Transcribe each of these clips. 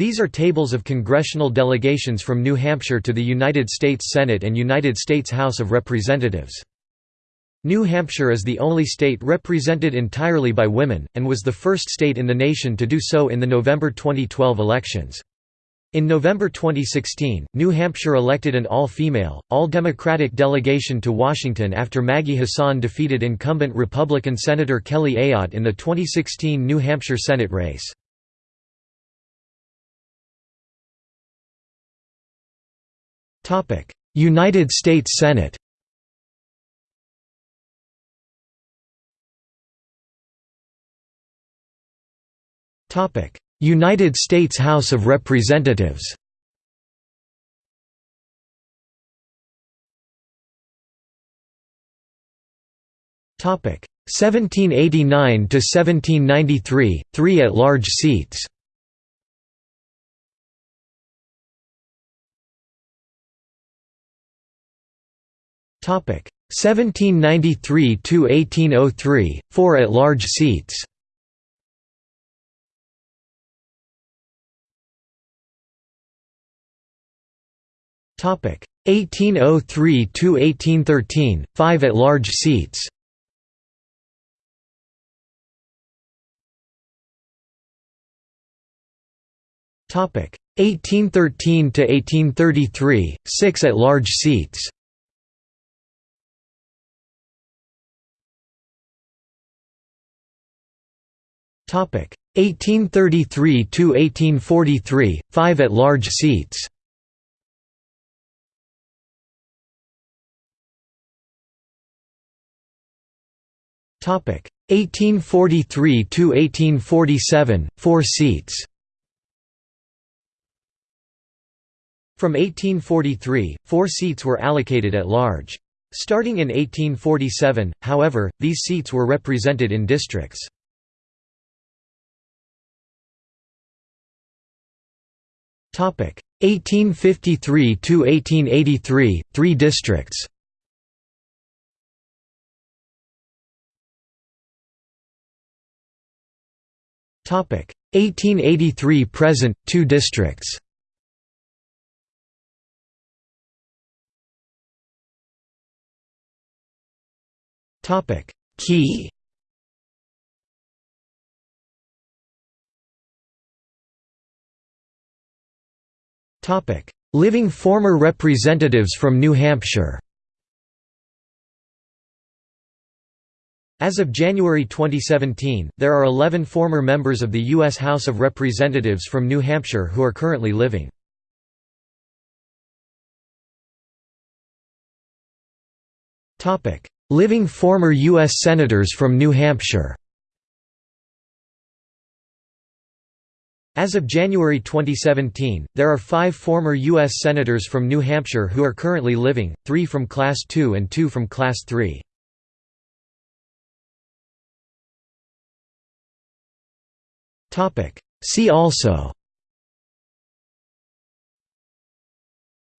These are tables of congressional delegations from New Hampshire to the United States Senate and United States House of Representatives. New Hampshire is the only state represented entirely by women, and was the first state in the nation to do so in the November 2012 elections. In November 2016, New Hampshire elected an all-female, all-Democratic delegation to Washington after Maggie Hassan defeated incumbent Republican Senator Kelly Ayotte in the 2016 New Hampshire Senate race. United States Senate. United States House of Representatives. Topic. 1789 to 1793 3 at-large seats Topic 1793 to 1803 4 at-large seats Topic 1803 to 1813, 5 at-large seats. Topic 1813 to 1833, 6 at-large seats. 1833 to 1843, 5 at-large seats. Topic 1843 to 1847, 4 seats. From 1843, 4 seats were allocated at large. Starting in 1847, however, these seats were represented in districts. 1853 to 1883, 3 districts. Topic. 1883 present 2 districts. Topic. Key Living former representatives from New Hampshire As of January 2017, there are 11 former members of the U.S. House of Representatives from New Hampshire who are currently living. living former U.S. Senators from New Hampshire As of January 2017, there are five former U.S. Senators from New Hampshire who are currently living, three from Class II and two from Class III. See also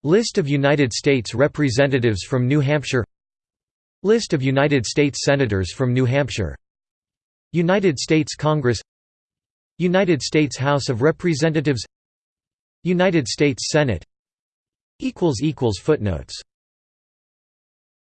List of United States Representatives from New Hampshire List of United States Senators from New Hampshire United States Congress United States House of Representatives United States Senate Footnotes